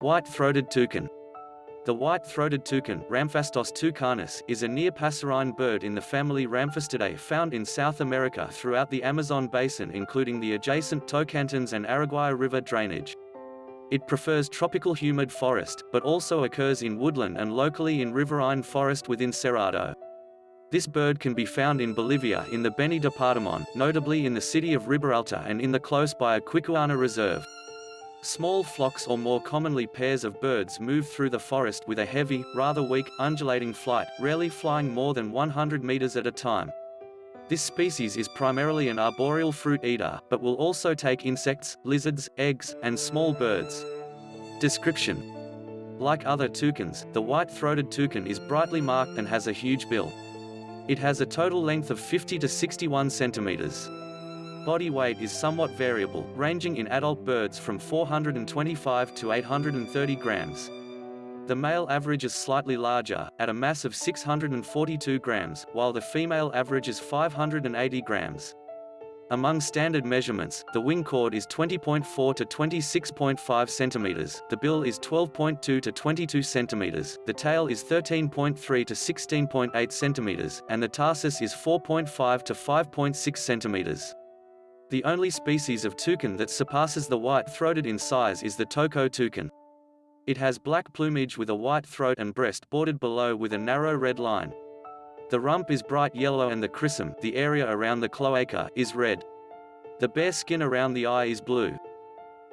White-throated toucan. The white-throated toucan Ramphastos toucanus, is a near-passerine bird in the family Ramphastidae found in South America throughout the Amazon basin including the adjacent Tocantins and Araguaia River drainage. It prefers tropical humid forest, but also occurs in woodland and locally in riverine forest within Cerrado. This bird can be found in Bolivia in the Beni Departamon, notably in the city of Riberalta and in the close by Aquicuana Reserve. Small flocks or more commonly pairs of birds move through the forest with a heavy, rather weak, undulating flight, rarely flying more than 100 meters at a time. This species is primarily an arboreal fruit eater, but will also take insects, lizards, eggs, and small birds. Description Like other toucans, the white-throated toucan is brightly marked and has a huge bill. It has a total length of 50 to 61 centimeters. Body weight is somewhat variable, ranging in adult birds from 425 to 830 grams. The male average is slightly larger, at a mass of 642 grams, while the female average is 580 grams. Among standard measurements, the wing chord is 20.4 to 26.5 centimeters, the bill is 12.2 to 22 centimeters, the tail is 13.3 to 16.8 centimeters, and the tarsus is 4.5 to 5.6 centimeters. The only species of toucan that surpasses the white-throated in size is the toco toucan. It has black plumage with a white throat and breast bordered below with a narrow red line. The rump is bright yellow and the crissum the area around the cloaca is red. The bare skin around the eye is blue.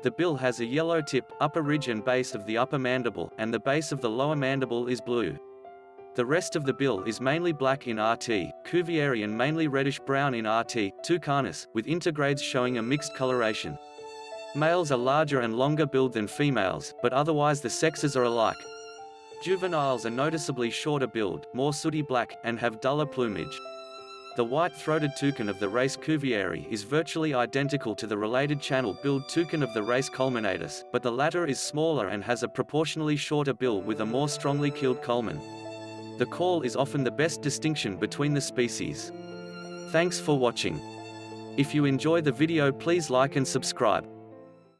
The bill has a yellow tip, upper ridge and base of the upper mandible, and the base of the lower mandible is blue. The rest of the bill is mainly black in RT, Cuvieri and mainly reddish-brown in RT, Toucanus, with intergrades showing a mixed coloration. Males are larger and longer billed than females, but otherwise the sexes are alike. Juveniles are noticeably shorter billed, more sooty black, and have duller plumage. The white-throated toucan of the race Cuvieri is virtually identical to the related channel-billed toucan of the race Culminatus, but the latter is smaller and has a proportionally shorter bill with a more strongly keeled culmen. The call is often the best distinction between the species. Thanks for watching. If you enjoy the video please like and subscribe.